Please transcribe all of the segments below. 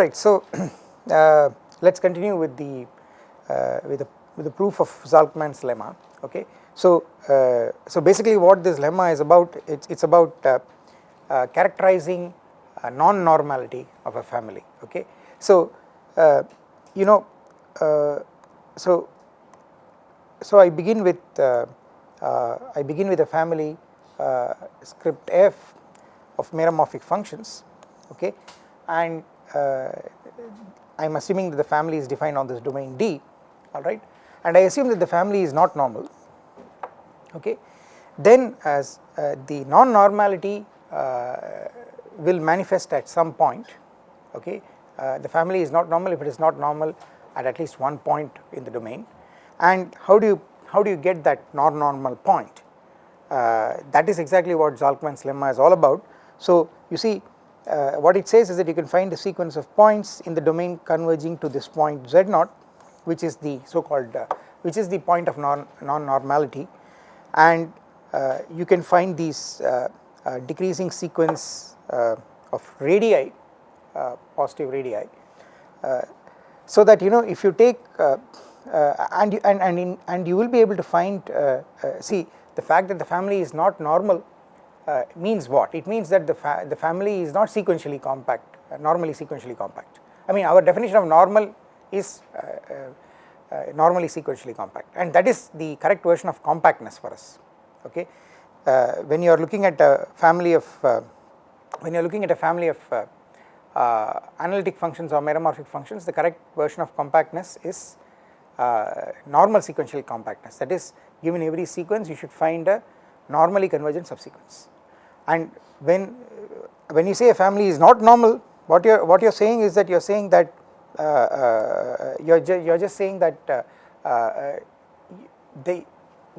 right, so uh, let us continue with the uh, with the with the proof of Zalcman's lemma. Okay, so uh, so basically what this lemma is about, it's it's about uh, uh, characterizing non-normality of a family. Okay, so uh, you know, so so I begin with I begin with a family script f of meromorphic functions. Okay, and I am assuming that the family is defined on this domain D alright and I assume that the family is not normal okay? Then as uh, the non-normality uh, will manifest at some point okay? Uh, the family is not normal. If it is not normal at at least one point in the domain. And how do you how do you get that non-normal point? Uh, that is exactly what Zalcman's lemma is all about. So you see uh, what it says is that you can find a sequence of points in the domain converging to this point z naught which is the so called uh, which is the point of non non-normality. And uh, you can find these uh, uh, decreasing sequence uh, of radii positive radii. So that you know if you take and you, and and, in, and you will be able to find see the fact that the family is not normal uh, means what? It means that the, fa the family is not sequentially compact, uh, normally sequentially compact. I mean our definition of normal is uh, uh, uh, normally sequentially compact and that is the correct version of compactness for us. Okay, when you are looking at a family of when you are looking at a family of analytic functions or meromorphic functions, the correct version of compactness is normal sequential compactness. That is, given every sequence, you should find a normally convergent subsequence. And when when you say a family is not normal what you are what you are saying is that you are saying that uh, uh, you are ju you are just saying that uh, uh they,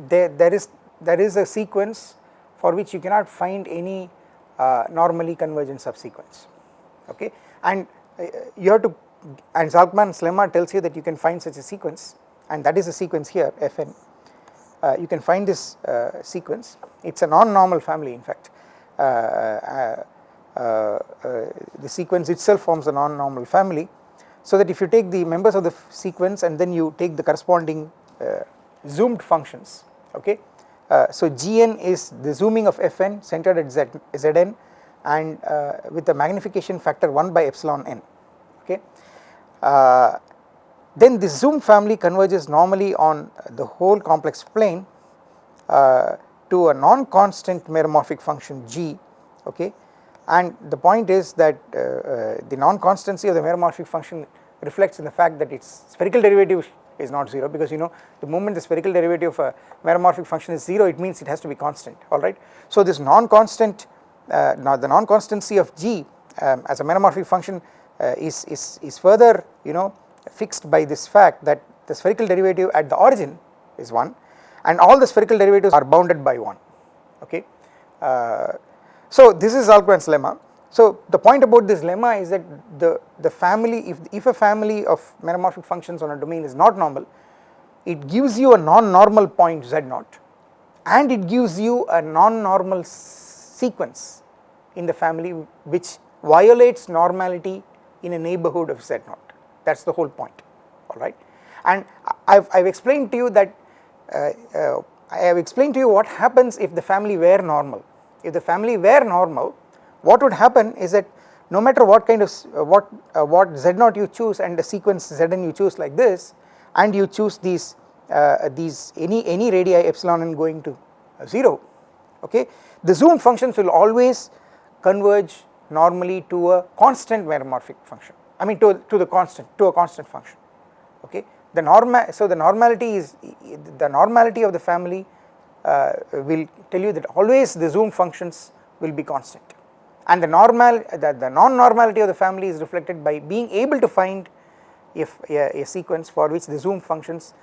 they, there is there is a sequence for which you cannot find any uh, normally convergent subsequence. Okay? And uh, you have to and Zalcman's lemma tells you that you can find such a sequence and that is the sequence here fn you can find this sequence. It is a non-normal family in fact. Uh, uh, uh, the sequence itself forms a non-normal family so that if you take the members of the sequence and then you take the corresponding zoomed functions okay? So gn is the zooming of fn centered at Z, zn and with a magnification factor 1 by epsilon n okay then the zoom family converges normally on the whole complex plane uh, to a non-constant meromorphic function g okay and the point is that uh, uh, the non-constancy of the meromorphic function reflects in the fact that its spherical derivative is not 0 because you know the moment the spherical derivative of a meromorphic function is 0 it means it has to be constant alright. So this non-constant uh, now the non-constancy of g um, as a meromorphic function uh, is, is, is further you know fixed by this fact that the spherical derivative at the origin is 1 and all the spherical derivatives are bounded by 1 okay. Uh, so this is Zalcman's lemma. So the point about this lemma is that the, the family if, if a family of meromorphic functions on a domain is not normal it gives you a non-normal point z naught and it gives you a non-normal sequence in the family which violates normality in a neighborhood of z naught that is the whole point alright and I have explained to you that uh, uh, I have explained to you what happens if the family were normal. If the family were normal, what would happen is that no matter what kind of uh, what uh, what z naught you choose and the sequence zn you choose like this and you choose these uh, these any any radii epsilon n going to 0 okay the zoom functions will always converge normally to a constant meromorphic function I mean to to the constant to a constant function okay the normal so the normality is the normality of the family uh, will tell you that always the zoom functions will be constant and the normal the, the non-normality of the family is reflected by being able to find if a, a sequence for which the zoom functions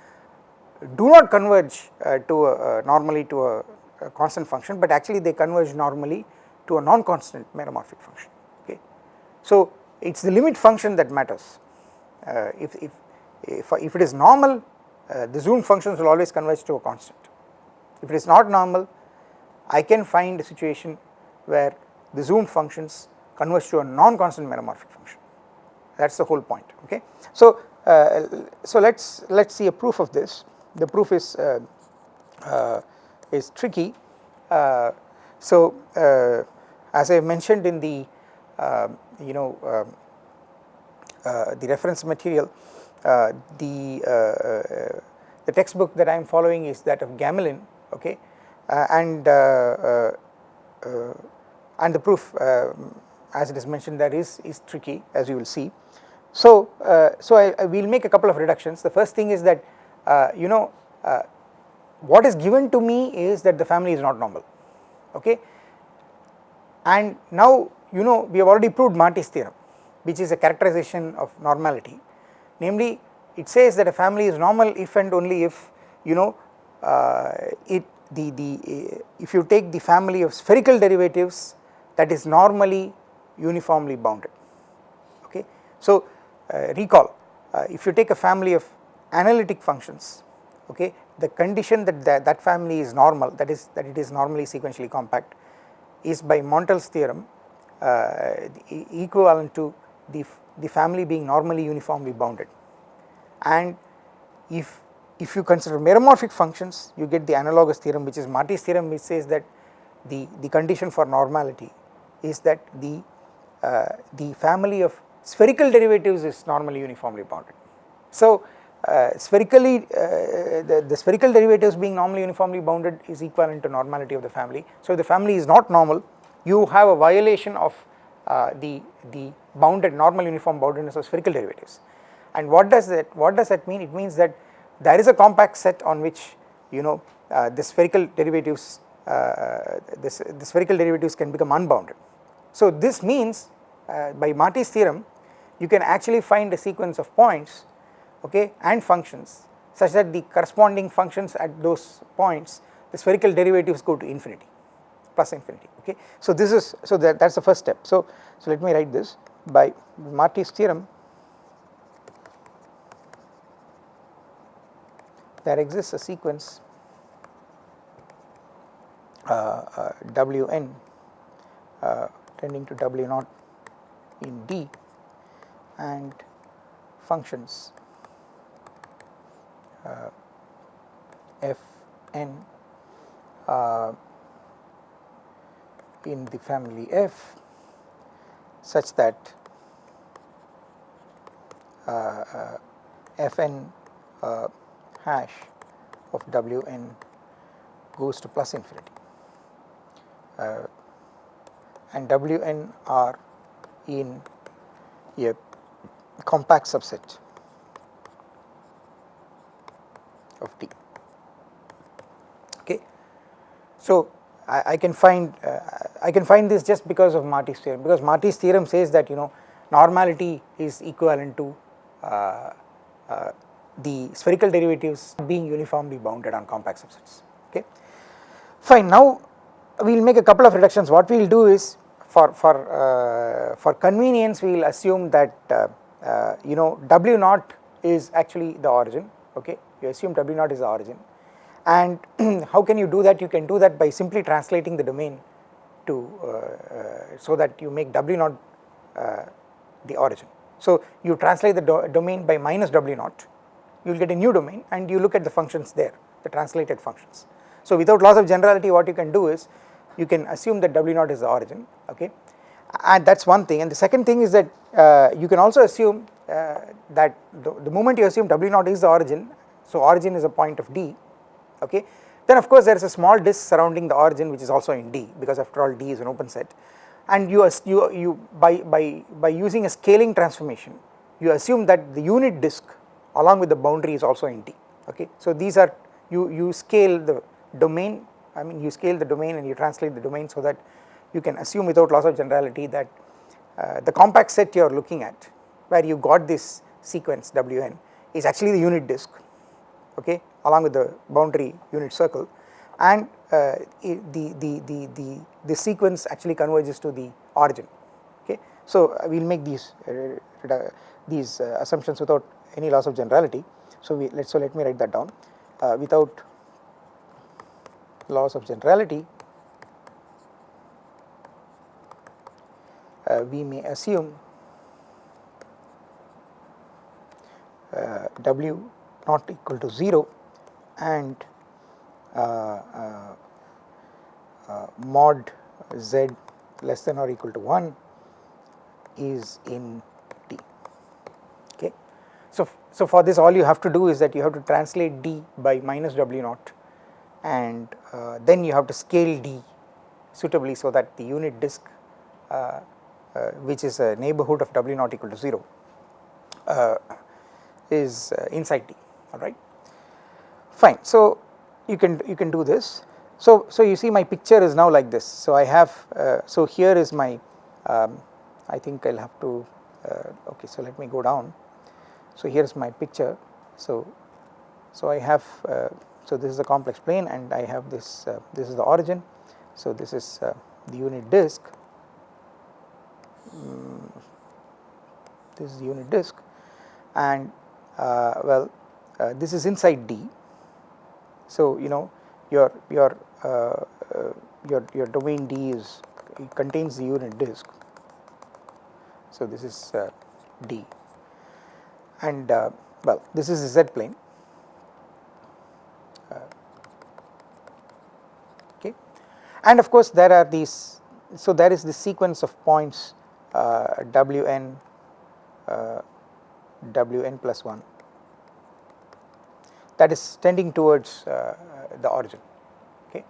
do not converge uh, to a, uh, normally to a, a, constant function but actually they converge normally to a non-constant meromorphic function okay. So it is the limit function that matters uh, if, if if, if it is normal uh, the zoom functions will always converge to a constant. If it is not normal I can find a situation where the zoom functions converge to a non-constant meromorphic function that is the whole point okay. So, uh, so let us let us see a proof of this the proof is uh, uh, is tricky. Uh, so, as I mentioned in the you know um, uh, the reference material the the textbook that I am following is that of Gamelin okay? And and the proof as it is mentioned there is is tricky as you will see. So, uh, so I, I will make a couple of reductions. The first thing is that uh, you know uh, what is given to me is that the family is not normal okay? And now you know we have already proved Marty's theorem which is a characterization of normality. Namely it says that a family is normal if and only if you know uh, it the the uh, if you take the family of spherical derivatives that is normally uniformly bounded. Okay? So uh, recall uh, if you take a family of analytic functions okay the condition that that, that family is normal that is that it is normally sequentially compact is by Montel's theorem equivalent to the, the family being normally uniformly bounded and if if you consider meromorphic functions you get the analogous theorem which is Marty's theorem which says that the, the condition for normality is that the, uh, the family of spherical derivatives is normally uniformly bounded. So, uh, spherically uh, the, the, spherical derivatives being normally uniformly bounded is equivalent to normality of the family. So, if the family is not normal you have a violation of uh, the, the bounded normal uniform boundedness of spherical derivatives. And what does that what does that mean? It means that there is a compact set on which you know uh, the spherical derivatives uh, this, the spherical derivatives can become unbounded. So, this means uh, by Marty's theorem you can actually find a sequence of points okay and functions such that the corresponding functions at those points the spherical derivatives go to infinity plus infinity okay. So this is so that that is the first step so so let me write this by Marty's theorem there exists a sequence uh, uh, Wn uh, tending to W naught in D and functions uh, f n uh, in the family f such that uh, uh f n uh, hash of w n goes to plus infinity uh, and w n are in a compact subset of t okay. So, I, I can find uh, I can find this just because of Marty's theorem because Marty's theorem says that you know normality is equivalent to uh, uh, the spherical derivatives being uniformly bounded on compact subsets okay. Fine now we will make a couple of reductions. What we will do is for for uh, for convenience we will assume that uh, uh, you know w naught is actually the origin okay? You assume W naught is the origin. And how can you do that? You can do that by simply translating the domain to uh, uh, so that you make W naught uh, the origin. So you translate the do domain by minus W naught you will get a new domain and you look at the functions there the translated functions. So without loss of generality what you can do is you can assume that W naught is the origin okay and that is one thing and the second thing is that uh, you can also assume uh, that the, the moment you assume W naught is the origin so origin is a point of D okay. Then of course there is a small disk surrounding the origin which is also in D because after all D is an open set and you, you, you by, by, by using a scaling transformation you assume that the unit disk along with the boundary is also in D okay. So these are you, you scale the domain I mean you scale the domain and you translate the domain so that you can assume without loss of generality that uh, the compact set you are looking at where you got this sequence Wn is actually the unit disk okay along with the boundary unit circle and uh, the, the, the, the, the sequence actually converges to the origin okay. So uh, we will make these uh, these uh, assumptions without any loss of generality. So we let so let me write that down uh, without loss of generality uh, we may assume uh, w naught equal to 0 and uh, uh, uh, mod z less than or equal to 1 is in D. Okay. So, so for this all you have to do is that you have to translate D by minus W naught and uh, then you have to scale D suitably so that the unit disk uh, uh, which is a neighborhood of W naught equal to 0 uh, is inside D alright. Fine, so you can you can do this. So, so you see my picture is now like this. So I have uh, so here is my um, I think I will have to uh, okay so let me go down. So here is my picture so so I have uh, so this is the complex plane and I have this uh, this is the origin so this is uh, the unit disk um, this is the unit disk and uh, well uh, this is inside D. So you know your your your your domain D is contains the unit disk. So, this is uh, D. And uh, well this is the z plane. Uh, okay. And of course there are these so there is the sequence of points uh, wn uh, wn plus 1 that is tending towards uh, the origin okay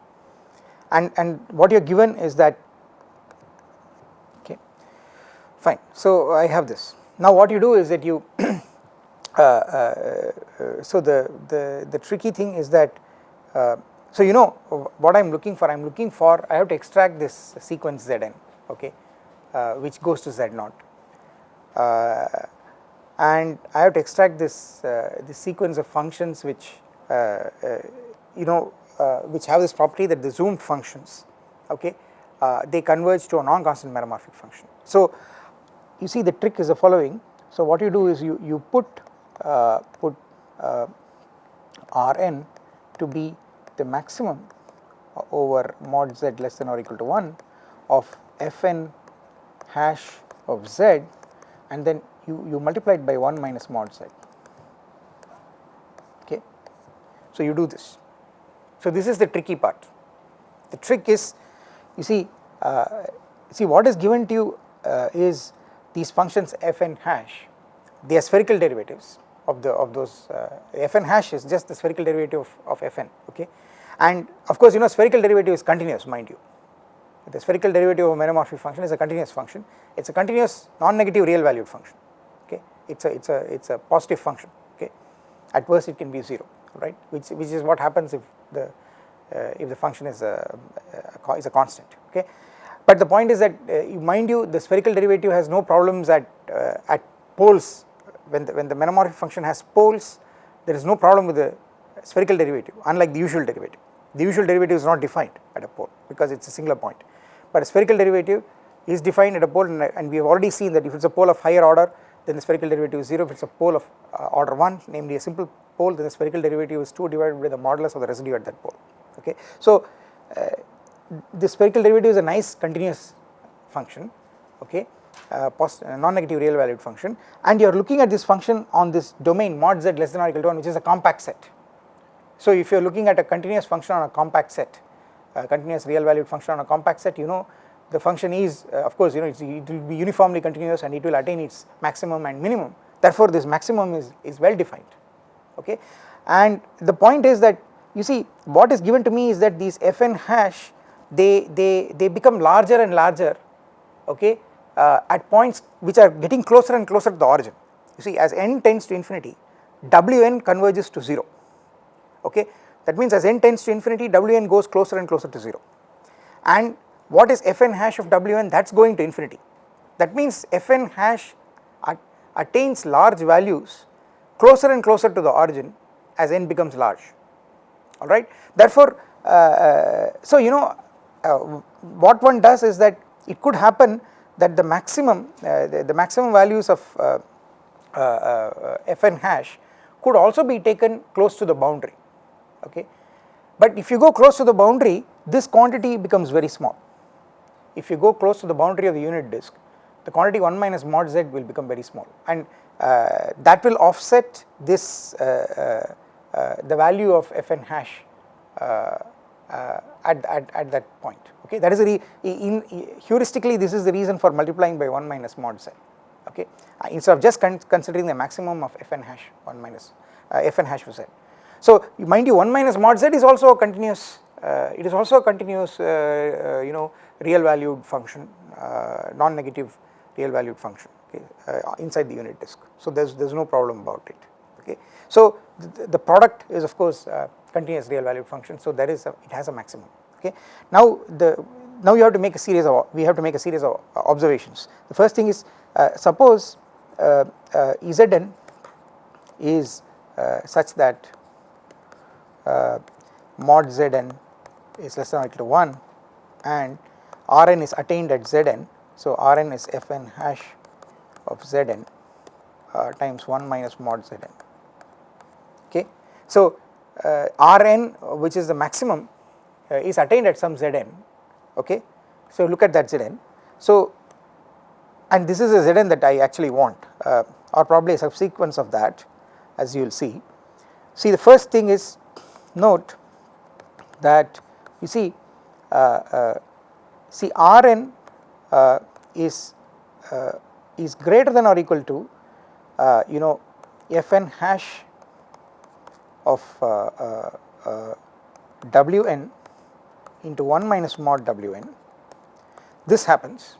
and and what you are given is that okay fine. So, I have this. Now what you do is that you, uh, uh, uh, so the, the, the tricky thing is that, uh, so you know what I am looking for, I am looking for, I have to extract this sequence Zn, okay, uh, which goes to Z naught. Uh, and I have to extract this, this sequence of functions which, you know, which have this property that the zoomed functions, okay, they converge to a non-constant meromorphic function. So, you see the trick is the following. So what you do is you, you put uh, put uh, Rn to be the maximum over mod z less than or equal to 1 of Fn hash of z and then you, you multiply it by 1 minus mod z okay. So you do this. So this is the tricky part. The trick is you see uh, see what is given to you uh, is these functions fn hash they are spherical derivatives of the of those uh, fn hash is just the spherical derivative of, of fn okay and of course you know spherical derivative is continuous mind you the spherical derivative of a meromorphic function is a continuous function it is a continuous non-negative real valued function okay it is a it is a it is a positive function okay? At worst it can be 0 right? Which which is what happens if the uh, if the function is a, a, is a constant okay? But the point is that uh, mind you the spherical derivative has no problems at, uh, at poles. When the, when the meromorphic function has poles there is no problem with the spherical derivative unlike the usual derivative. The usual derivative is not defined at a pole because it is a singular point. But a spherical derivative is defined at a pole and, and we have already seen that if it is a pole of higher order then the spherical derivative is 0 if it is a pole of uh, order 1 namely a simple pole then the spherical derivative is 2 divided by the modulus of the residue at that pole okay. So uh, the spherical derivative is a nice continuous function okay uh, uh, non-negative real valued function and you are looking at this function on this domain mod z less than or equal to 1 which is a compact set. So if you are looking at a continuous function on a compact set a continuous real valued function on a compact set you know the function is uh, of course you know it will be uniformly continuous and it will attain its maximum and minimum. Therefore this maximum is, is well defined okay? And the point is that you see what is given to me is that these fn hash they, they, they become larger and larger okay uh, at points which are getting closer and closer to the origin. You see as n tends to infinity Wn converges to 0 okay? That means as n tends to infinity Wn goes closer and closer to 0 and what is fn hash of Wn? That is going to infinity. That means fn hash at, attains large values closer and closer to the origin as n becomes large. Alright therefore uh, uh, so you know uh, what one does is that it could happen that the maximum uh, the, the, maximum values of uh, fn hash could also be taken close to the boundary. Okay? But if you go close to the boundary this quantity becomes very small if you go close to the boundary of the unit disk the quantity 1 minus mod z will become very small. And uh, that will offset this uh, uh, the value of fn hash at, at, at that point. Okay? That is the in, in, heuristically this is the reason for multiplying by 1 minus mod z. Okay? Instead of just con considering the maximum of fn hash 1 minus fn hash of z. So mind you 1 minus mod z is also a continuous uh, it is also a continuous uh, uh, you know real valued function uh, non-negative real valued function okay, uh, inside the unit disk. So there is there is no problem about it okay. So the, the product is of course uh, continuous real valued function so there is a, it has a maximum okay. Now the now you have to make a series of we have to make a series of observations. The first thing is suppose Zn is such that mod Zn is less than or equal to 1 and Rn is attained at Zn. So Rn is Fn hash of Zn uh, times 1 minus mod Zn. Okay. So uh, Rn which is the maximum uh, is attained at some Zn. Okay. So look at that Zn. So and this is a Zn that I actually want uh, or probably a subsequence of that as you will see. See the first thing is note that you see uh, uh, see Rn uh, is uh, is greater than or equal to uh, you know Fn hash of uh, Wn into 1 minus mod Wn. This happens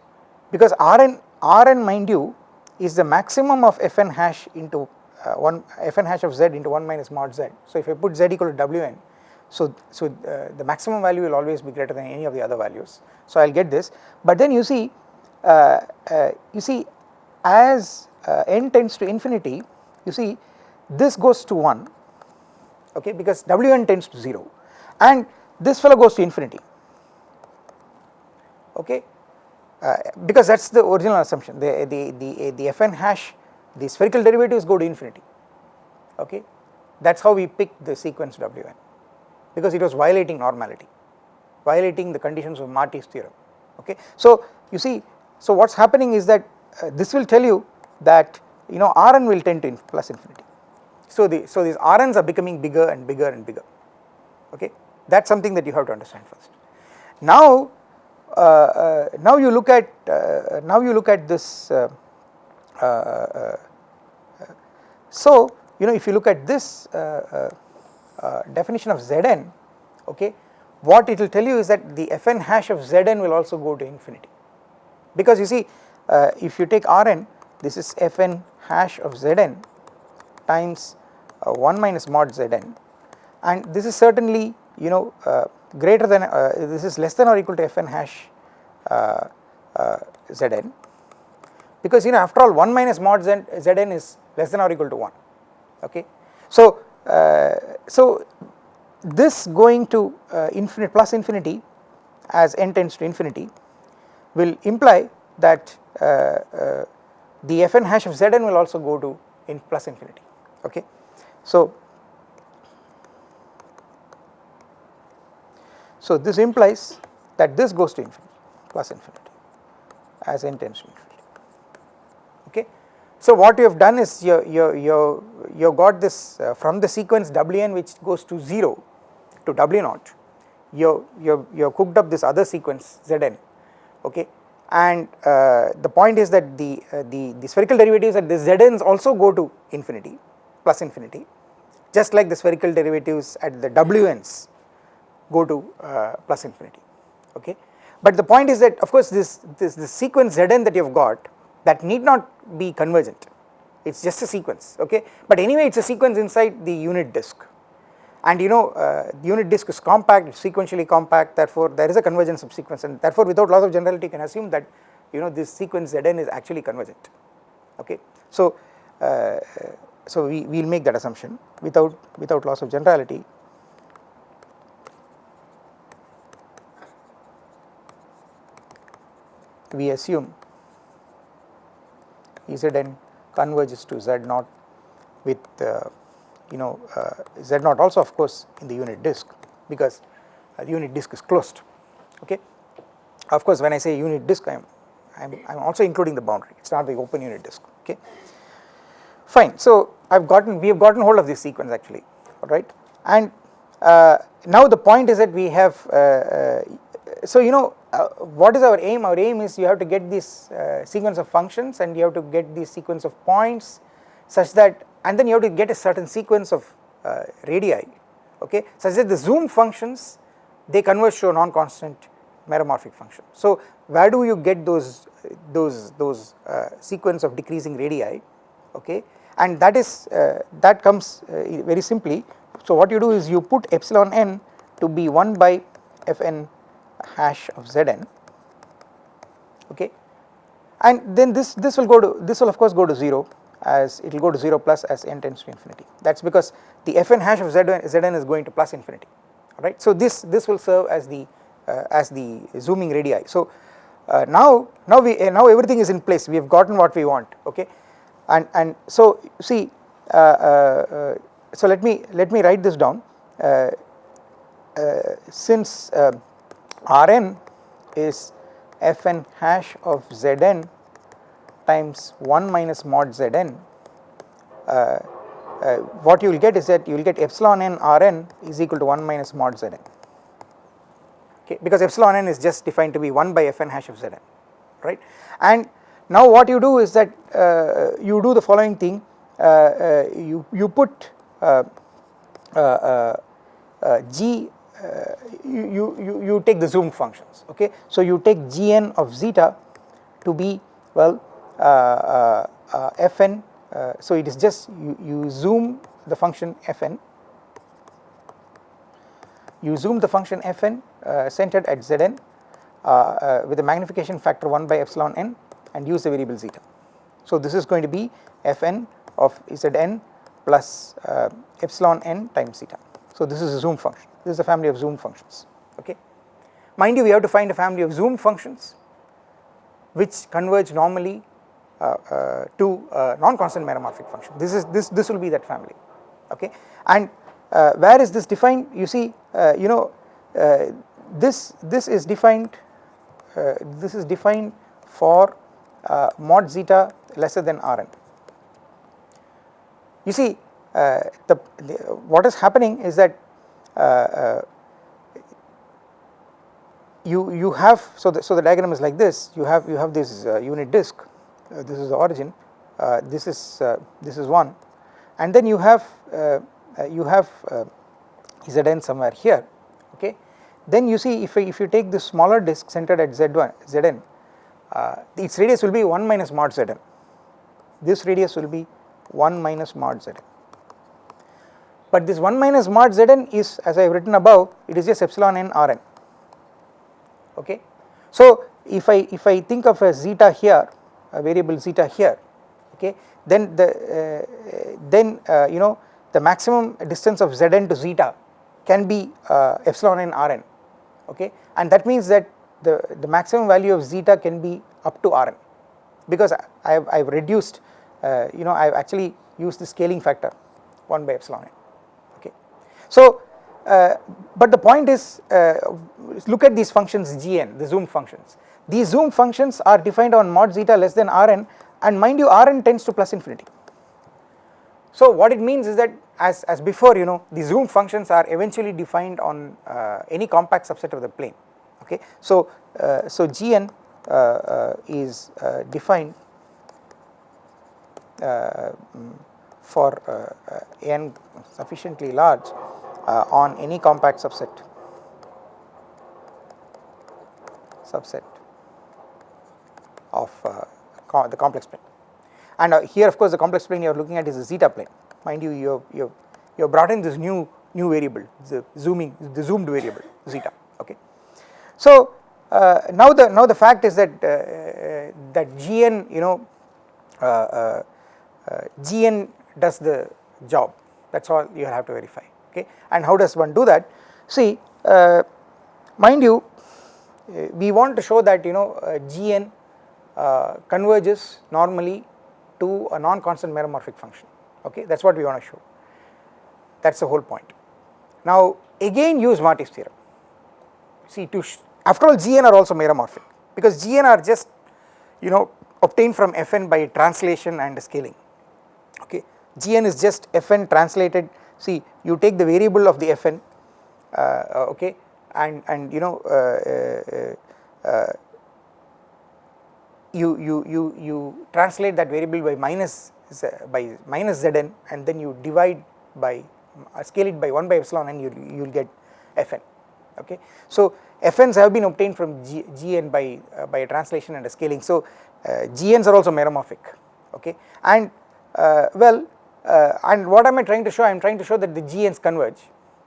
because Rn mind you is the maximum of Fn hash into uh, 1 Fn hash of z into 1 minus mod z. So if I put z equal to Wn so, so uh, the maximum value will always be greater than any of the other values. So I will get this, but then you see, uh, uh, you see as uh, n tends to infinity, you see this goes to 1, okay, because Wn tends to 0 and this fellow goes to infinity, okay, uh, because that is the original assumption, the, the, the, the fn hash, the spherical derivatives go to infinity, okay, that is how we pick the sequence Wn because it was violating normality, violating the conditions of Marty's theorem. Okay. So you see, so what is happening is that uh, this will tell you that you know Rn will tend to plus infinity. So the so these Rn's are becoming bigger and bigger and bigger. Okay, that is something that you have to understand first. Now, uh, uh, now you look at uh, now you look at this. Uh, uh, so you know if you look at this uh, definition of Zn okay what it will tell you is that the fn hash of Zn will also go to infinity. Because you see uh, if you take Rn this is fn hash of Zn times uh, 1 minus mod Zn. And this is certainly you know uh, greater than uh, this is less than or equal to fn hash Zn. Because you know after all 1 minus mod Zn is less than or equal to 1 okay. So so this going to uh, infinite plus infinity as n tends to infinity will imply that uh, the fn hash of Zn will also go to in plus infinity okay. So, so this implies that this goes to infinity plus infinity as n tends to infinity. So what you have done is you you you you got this uh, from the sequence Wn which goes to 0 to W naught you you you cooked up this other sequence Zn okay? And uh, the point is that the uh, the the spherical derivatives at the Zn's also go to infinity plus infinity just like the spherical derivatives at the Wn's go to uh, plus infinity okay? But the point is that of course this this, this sequence Zn that you have got that need not be convergent. It is just a sequence okay? But anyway it is a sequence inside the unit disk. And you know uh, the unit disk is compact sequentially compact therefore there is a convergence of sequence and therefore without loss of generality you can assume that you know this sequence Zn is actually convergent okay? So uh, so we will make that assumption without without loss of generality. We assume Zn converges to Z naught with uh, you know uh, Z naught also of course in the unit disk because uh, the unit disk is closed okay. Of course when I say unit disk I am I am, I am also including the boundary it is not the open unit disk okay. fine so I've gotten we have gotten hold of this sequence actually alright and uh, now the point is that we have uh, uh, so you know uh, what is our aim? Our aim is you have to get this uh, sequence of functions and you have to get this sequence of points such that and then you have to get a certain sequence of uh, radii okay? Such that the zoom functions they converge to a non-constant meromorphic function. So where do you get those those those uh, sequence of decreasing radii okay? And that is uh, that comes uh, very simply. So what you do is you put epsilon n to be 1 by fn hash of zn okay? And then this this will go to this will of course go to 0 as it will go to 0 plus as n tends to infinity. That is because the fn hash of zn, zn is going to plus infinity right. So this this will serve as the uh, as the zooming radii. So uh, now now we uh, now everything is in place. We have gotten what we want okay? And and so see uh, uh, uh, so let me let me write this down. Since Rn is fn hash of Zn times 1 minus mod Zn. Uh, uh, what you will get is that you will get epsilon n Rn is equal to 1 minus mod Zn. Okay because epsilon n is just defined to be 1 by fn hash of Zn right? And now what you do is that uh, you do the following thing. Uh, uh, you you put uh, g uh, you, you, you take the zoom functions okay. So you take gn of zeta to be well uh, uh, fn so it is just you, you zoom the function fn you zoom the function fn centered at zn with a magnification factor 1 by epsilon n and use the variable zeta. So this is going to be fn of zn plus epsilon n times zeta. So this is a zoom function this is a family of zoom functions okay. Mind you we have to find a family of zoom functions which converge normally uh, uh, to non-constant meromorphic function. This is this this will be that family okay? And uh, where is this defined? You see uh, you know uh, this this is defined uh, this is defined for mod zeta lesser than Rn you see the, the, what is happening is that uh, uh, Uh, uh, you you have so the so the diagram is like this. You have you have this uh, unit disk. Uh, this is the origin. This is this is one. And then you have you have zn somewhere here. Okay? Then you see if if you take this smaller disk centered at z1 zn uh, its radius will be 1 minus mod zn. This radius will be 1 minus mod zn but this 1 minus mod Zn is as I have written above it is just epsilon n Rn. Okay. So if I if I think of a zeta here a variable zeta here okay then the uh, then uh, you know the maximum distance of Zn to zeta can be uh, epsilon n Rn. Okay? And that means that the, the maximum value of zeta can be up to Rn. Because I have, I have reduced uh, you know I have actually used the scaling factor 1 by epsilon n so, uh, but the point is uh, look at these functions gn the zoom functions these zoom functions are defined on mod zeta less than rn and mind you rn tends to plus infinity. So what it means is that as, as before you know the zoom functions are eventually defined on uh, any compact subset of the plane okay. So, uh, so gn uh, uh, is defined for n sufficiently large on any compact subset. Subset of uh, the complex plane. And uh, here of course the complex plane you are looking at is a zeta plane. Mind you you you you have brought in this new new variable the zooming the zoomed variable zeta okay? So uh, now the now the fact is that uh, that gn you know uh, gn does the job. That is all you have to verify okay and how does one do that? See uh, mind you uh, we want to show that you know uh, gn uh, converges normally to a non-constant meromorphic function okay that is what we want to show. That is the whole point. Now again use Marty's theorem. See to after all gn are also meromorphic because gn are just you know obtained from fn by translation and scaling okay. Gn is just fn translated see you take the variable of the fn uh, okay and and you know uh, uh, you you you you translate that variable by minus by minus zn and then you divide by scale it by 1 by epsilon and you you will get fn okay. So fn's have been obtained from G, gn by uh, by a translation and a scaling. So uh, gn's are also meromorphic okay. And uh, well and what am i trying to show? I am trying to show that the gn's converge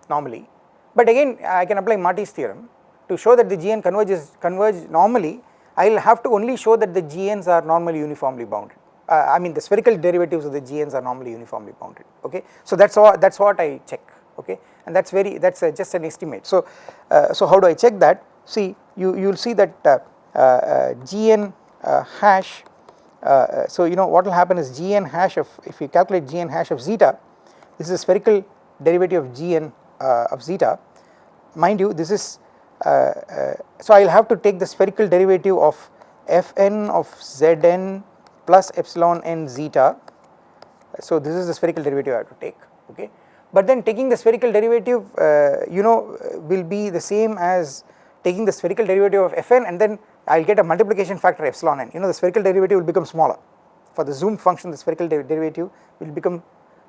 normally. But again I can apply Marty's theorem. To show that the GN converges converge normally I will have to only show that the GNs are normally uniformly bounded. Uh, I mean the spherical derivatives of the GNs are normally uniformly bounded. Okay. So that is what that is what I check. Okay? And that is very that is uh, just an estimate. So, uh, so how do I check that? See you you will see that uh, uh, GN hash so you know what will happen is GN hash of if you calculate GN hash of zeta this is a spherical derivative of GN uh, of zeta. Mind you this is uh, uh, so I will have to take the spherical derivative of fn of zn plus epsilon n zeta. So this is the spherical derivative I have to take okay? But then taking the spherical derivative uh, you know will be the same as taking the spherical derivative of fn and then I will get a multiplication factor epsilon n. You know the spherical derivative will become smaller. For the zoom function the spherical der derivative will become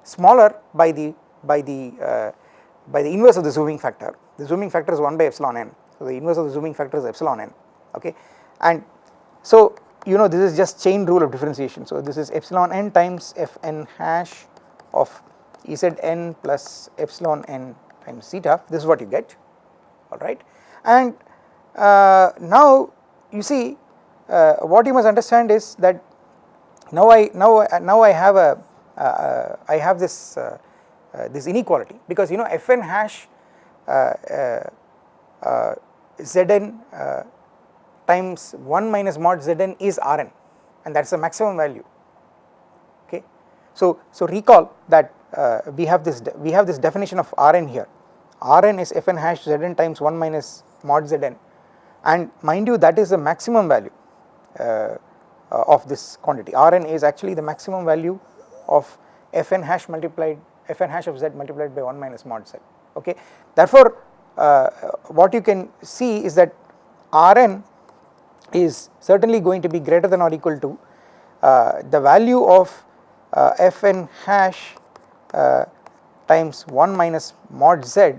smaller by the by the uh, by the inverse of the zooming factor. The zooming factor is 1 by epsilon n. So, the inverse of the zooming factor is epsilon n. Okay? And so you know this is just chain rule of differentiation. So, this is epsilon n times f n hash of z n plus epsilon n times zeta this is what you get. Alright and uh, now you see uh, what you must understand is that now I now now I have a uh, uh I have this uh, uh, this inequality because you know fn hash uh, uh, zn times 1 minus mod zn is rn and that is the maximum value. Okay. So, so recall that we have this we have this definition of rn here. Rn is fn hash zn times 1 minus mod zn and mind you that is the maximum value uh, of this quantity rn is actually the maximum value of fn hash multiplied fn hash of z multiplied by 1 minus mod z okay. Therefore, uh, what you can see is that Rn is certainly going to be greater than or equal to uh, the value of uh, fn hash uh, times 1 minus mod z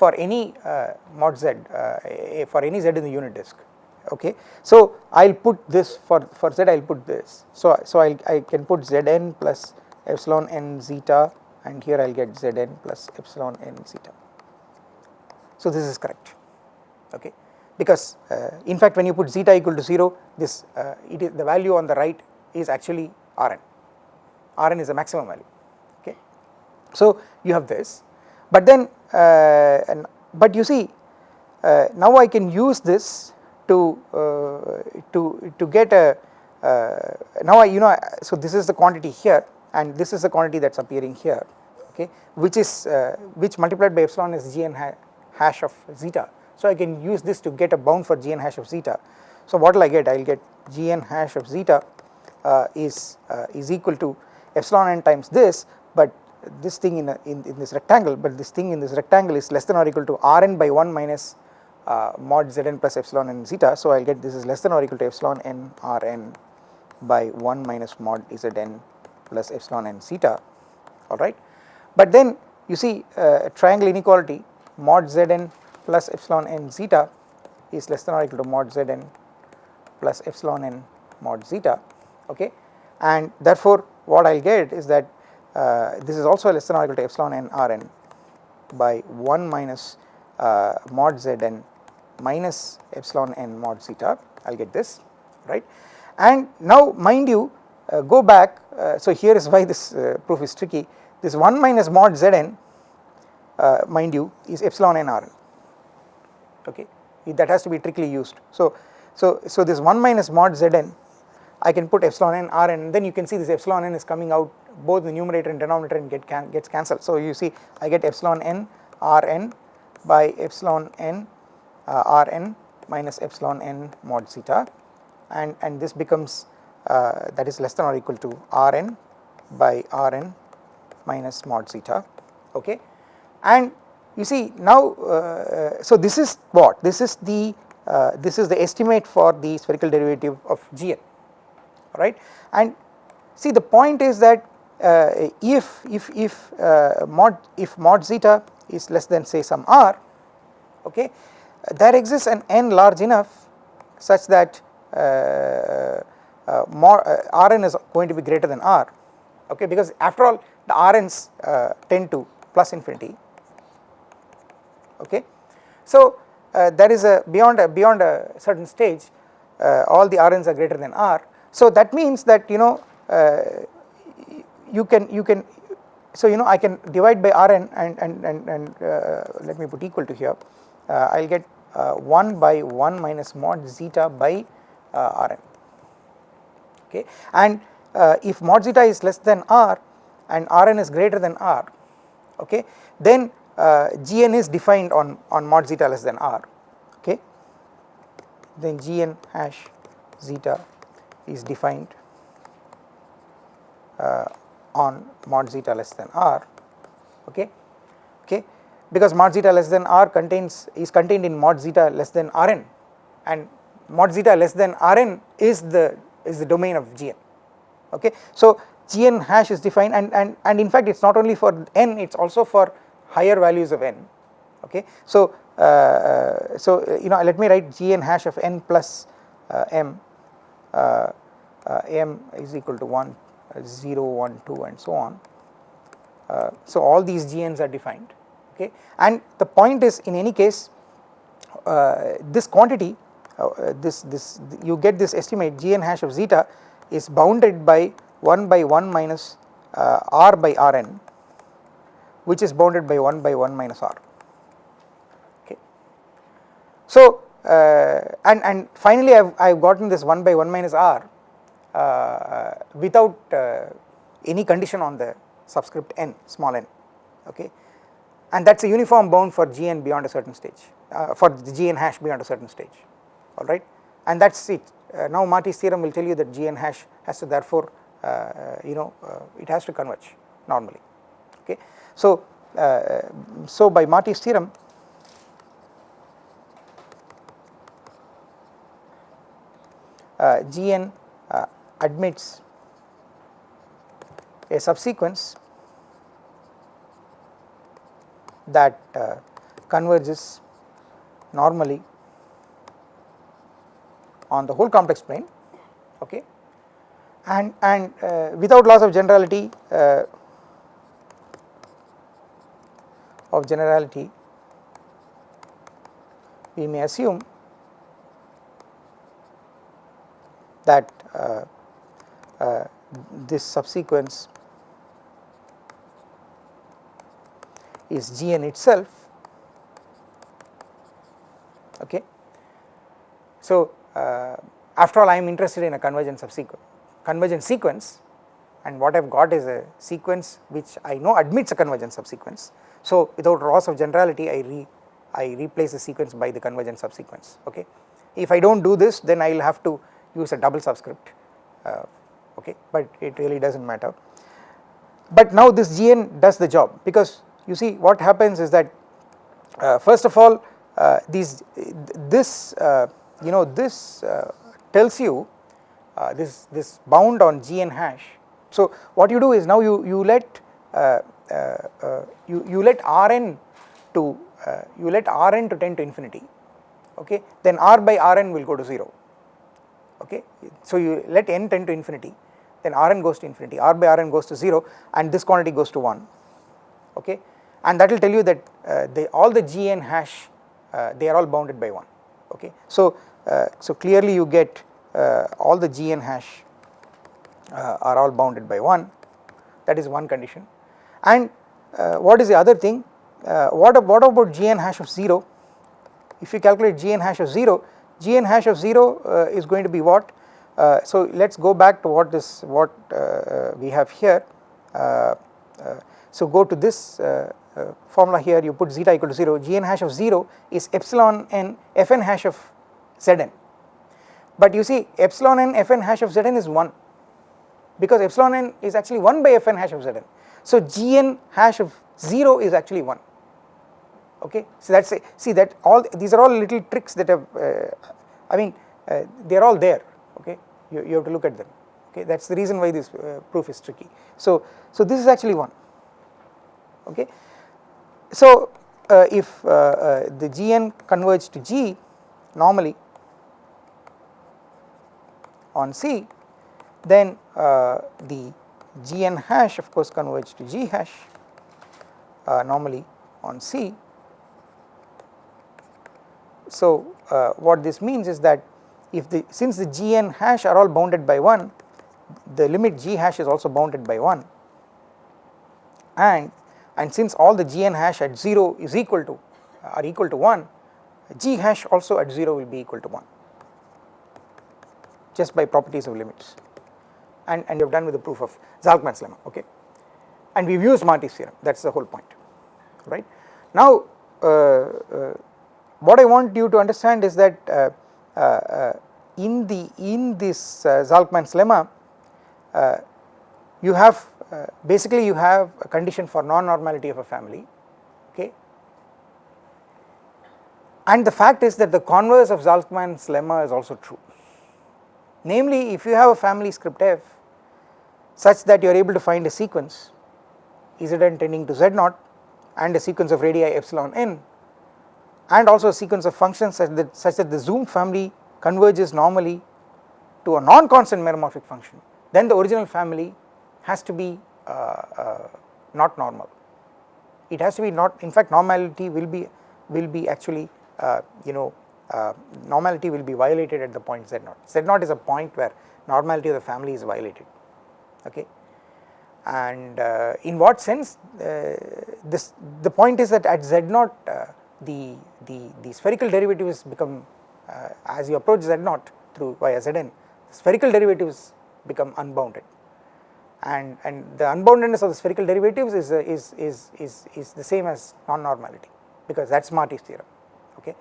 for any uh, mod z uh, for any z in the unit disk okay. So, I will put this for, for z I will put this so, so I, I can put zn plus epsilon n zeta and here I will get Zn plus epsilon n zeta. So this is correct okay because uh, in fact when you put zeta equal to 0 this uh, it is the value on the right is actually Rn, Rn is the maximum value okay. So you have this but then and, but you see uh, now I can use this to uh, to to get a uh, now I you know so this is the quantity here and this is the quantity that is appearing here okay which is uh, which multiplied by epsilon is gn ha hash of zeta. So I can use this to get a bound for gn hash of zeta. So what will I get I will get gn hash of zeta uh, is uh, is equal to epsilon n times this but this thing in, a, in, in this rectangle but this thing in this rectangle is less than or equal to rn by 1 minus uh, mod zn plus epsilon n zeta. So I will get this is less than or equal to epsilon n rn by 1 minus mod zn plus epsilon and zeta alright. But then you see uh, triangle inequality mod zn plus epsilon n zeta is less than or equal to mod zn plus epsilon n mod zeta okay and therefore what I will get is that this is also less than or equal to epsilon n r n by 1 minus uh, mod zn minus epsilon n mod zeta. I will get this right? And now mind you uh, go back uh, so here is why this uh, proof is tricky. This 1 minus mod zn mind you is epsilon n rn okay? That has to be trickyly used. So so so this 1 minus mod zn I can put epsilon n r n and then you can see this epsilon n is coming out both the numerator and denominator and get can, gets cancelled. So you see I get epsilon n r n by epsilon n uh, rn minus epsilon n mod zeta and and this becomes uh, that is less than or equal to Rn by Rn minus mod zeta okay? And you see now uh, so this is what? This is the uh, this is the estimate for the spherical derivative of Gn right and see the point is that uh, if if if uh, mod if mod zeta is less than say some r okay there exists an n large enough such that uh, uh, uh, Rn is going to be greater than R okay because after all the Rn's tend to plus infinity okay. So there is a beyond a beyond a certain stage all the Rn's are greater than R so that means that you know uh, you can you can so you know I can divide by Rn and and and, and uh, let me put equal to here. Uh, I will get 1 by 1 minus mod zeta by Rn. Okay? And uh, if mod zeta is less than r and Rn is greater than r okay then uh, Gn is defined on, on mod zeta less than r. Okay? Then Gn hash zeta is defined uh, on mod zeta less than r okay okay because mod zeta less than r contains is contained in mod zeta less than Rn and mod zeta less than Rn is the is the domain of Gn okay. So Gn hash is defined and, and, and in fact it is not only for n it is also for higher values of n okay. So, uh, uh, so uh, you know let me write Gn hash of n plus uh, m m is equal to 1 0 1 2 and so on. so all these Gn's are defined okay and the point is in any case this quantity uh, this this you get this estimate gn hash of zeta is bounded by 1 by 1 minus uh, r by rn which is bounded by 1 by 1 minus r okay. So uh, and and finally I've I've gotten this 1 by 1 minus r uh, without uh, any condition on the subscript n small n okay and that is a uniform bound for gn beyond a certain stage uh, for the gn hash beyond a certain stage alright and that is it. Uh, now Marty's theorem will tell you that Gn hash has to therefore uh, you know uh, it has to converge normally okay. So, uh, so by Marty's theorem Gn uh, admits a subsequence that converges normally on the whole complex plane okay? And and uh, without loss of generality uh, of generality we may assume that uh, uh this subsequence is Gn itself okay. So, uh, after all I am interested in a convergent subsequence convergent sequence and what I have got is a sequence which I know admits a convergent subsequence. So without loss of generality I re I replace the sequence by the convergent subsequence okay. If I do not do this then I will have to use a double subscript uh, okay but it really does not matter. But now this Gn does the job because you see what happens is that uh, first of all uh, these this uh, you know this uh, tells you uh, this this bound on gn hash. So what you do is now you you let you you let rn to you let rn to tend to infinity okay then r by rn will go to 0 okay? So you let n tend to infinity then rn goes to infinity. R by rn goes to 0 and this quantity goes to 1 okay? And that will tell you that uh, they all the gn hash uh, they are all bounded by 1 okay. So, uh, so clearly you get uh, all the Gn hash are all bounded by 1 that is one condition. And what is the other thing? What, what about Gn hash of 0 if you calculate Gn hash of 0 Gn hash of 0 is going to be what? Uh, so let us go back to what this what uh, we have here. Uh, so go to this uh, formula here. You put zeta equal to 0 gn hash of 0 is epsilon n fn hash of zn. But you see epsilon n fn hash of zn is 1 because epsilon n is actually 1 by fn hash of zn. So gn hash of 0 is actually 1 okay. So that is see that all these are all little tricks that have uh, I mean uh, they are all there okay you, you have to look at them okay that is the reason why this uh, proof is tricky. So, so this is actually 1 okay. So uh, if uh, uh, the gn converge to g normally on C then the gn hash of course converge to g hash normally on C. So uh, what this means is that if the since the gn hash are all bounded by 1 the limit g hash is also bounded by 1 and and since all the gn hash at 0 is equal to are equal to 1 g hash also at 0 will be equal to 1 just by properties of limits. And, and you have done with the proof of Zalcman's lemma okay? And we have used Marty's theorem. That is the whole point right. Now uh, uh, what I want you to understand is that uh, uh, uh in the in this uh, Zalcman's lemma you have basically you have a condition for non-normality of a family okay? And the fact is that the converse of Zalcman's lemma is also true. Namely if you have a family script f such that you are able to find a sequence Zn tending to Z0 and a sequence of radii epsilon n and also a sequence of functions such that, such that the zoom family converges normally to a non-constant meromorphic function then the original family has to be uh, uh, not normal. It has to be not in fact normality will be will be actually uh, you know uh, normality will be violated at the point z0 z0 is a point where normality of the family is violated okay? And uh, in what sense uh, this the point is that at z0 the the the spherical derivatives become as you approach z0 through via zn spherical derivatives become unbounded. And and the unboundedness of the spherical derivatives is uh, is is is is the same as non normality because that's Marty's theorem okay?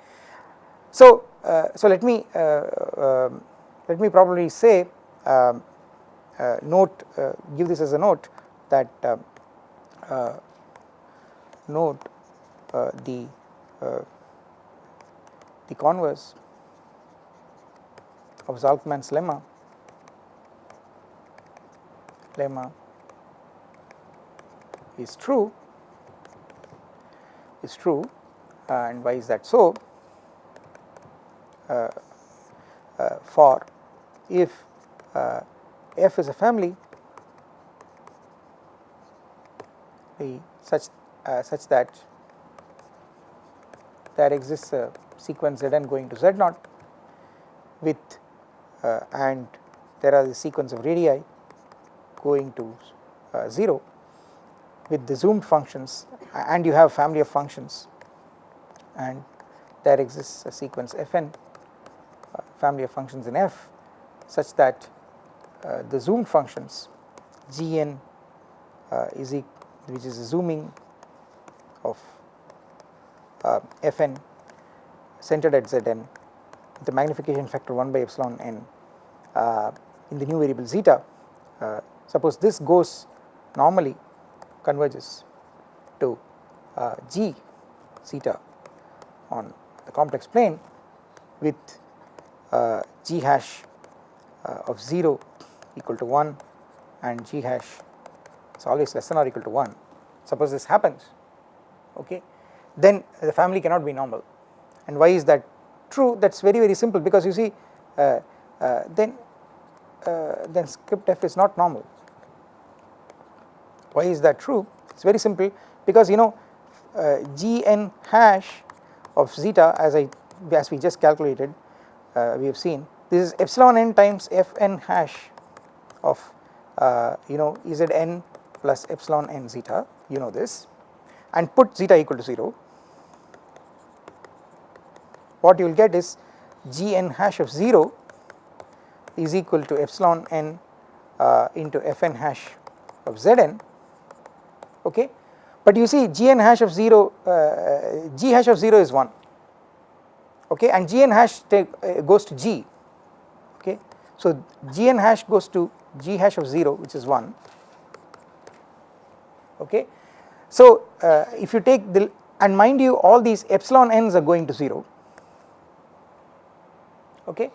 So uh, so let me uh, um, let me probably say um, uh, note uh, give this as a note that um, uh, note the the converse of Zalcman's lemma lemma is true is true and why is that so? Uh, uh, for if uh, f is a family the such uh, such that there exists a sequence zn going to z0 with uh, and there are the sequence of radii going to uh, 0 with the zoomed functions and you have family of functions. And there exists a sequence fn uh, family of functions in f such that uh, the zoomed functions gn uh, is e which is a zooming of uh, fn centered at zn with the magnification factor 1 by epsilon n uh, in the new variable zeta uh, Suppose this goes normally converges to uh, g zeta on the complex plane with uh, g hash uh, of 0 equal to 1 and g hash is always less than or equal to 1 suppose this happens okay then the family cannot be normal. And why is that? True that is very very simple. Because you see uh, uh, then uh, then script f is not normal. Why is that true? It is very simple. Because you know uh, gn hash of zeta as I as we just calculated uh, we have seen this is epsilon n times fn hash of uh, you know zn plus epsilon n zeta. You know this. And put zeta equal to 0 what you will get is gn hash of 0 is equal to epsilon n uh, into fn hash of zn okay? But you see gn hash of 0 uh, g hash of 0 is 1 okay? And gn hash take uh, goes to g okay? So gn hash goes to g hash of 0 which is 1 okay. So uh, if you take the and mind you all these epsilon n's are going to 0 okay.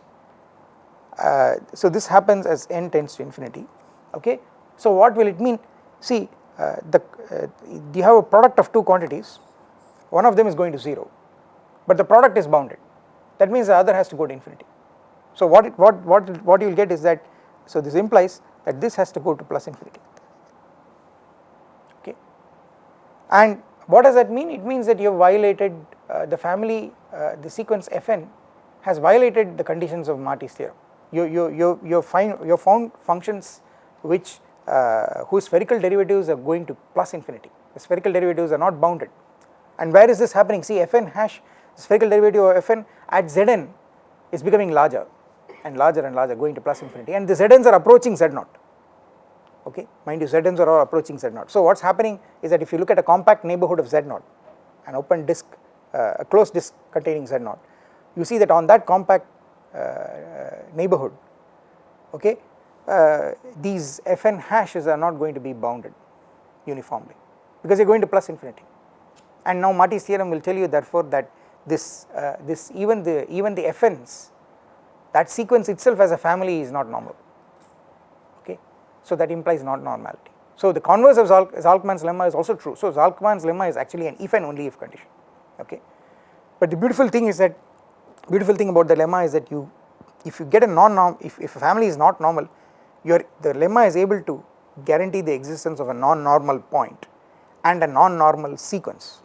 Uh, so this happens as n tends to infinity okay. So what will it mean see uh, the uh, you have a product of two quantities one of them is going to 0 but the product is bounded that means the other has to go to infinity. So what it, what what what you will get is that so this implies that this has to go to plus infinity okay and what does that mean it means that you have violated uh, the family uh, the sequence fn has violated the conditions of Marty's theorem. You you you you find you found functions which uh, whose spherical derivatives are going to plus infinity. The spherical derivatives are not bounded. And where is this happening? See fn hash spherical derivative of fn at zn is becoming larger and larger and larger going to plus infinity. And the zns are approaching z naught. Okay? Mind you zns are all approaching z naught. So what is happening is that if you look at a compact neighborhood of z naught an open disk uh, a closed disk containing z naught you see that on that compact uh, neighborhood okay uh, these fn hashes are not going to be bounded uniformly because they are going to plus infinity. And now Marty's theorem will tell you therefore that this uh, this even the even the fn's that sequence itself as a family is not normal okay. So that implies not normality. So the converse of Zalcman's lemma is also true. So Zalcman's lemma is actually an if and only if condition okay. But the beautiful thing is that beautiful thing about the lemma is that you if you get a non-norm if, if a family is not normal your the lemma is able to guarantee the existence of a non-normal point and a non-normal sequence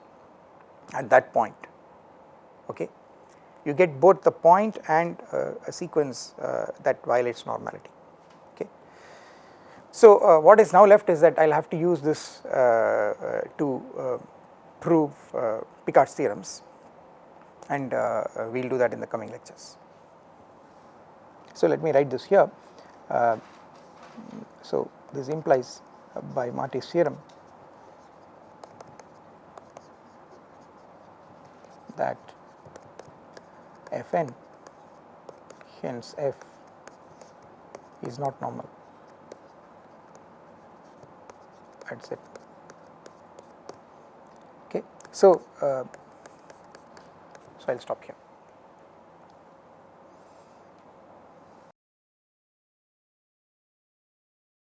at that point okay you get both the point and uh, a sequence uh, that violates normality okay. So uh, what is now left is that I will have to use this uh, uh, to uh, prove Picard's theorems and uh, uh, we will do that in the coming lectures. So let me write this here. Uh, so this implies by Marty's theorem that Fn hence f is not normal. That's it. Okay? So uh, so i'll stop here